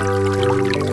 Música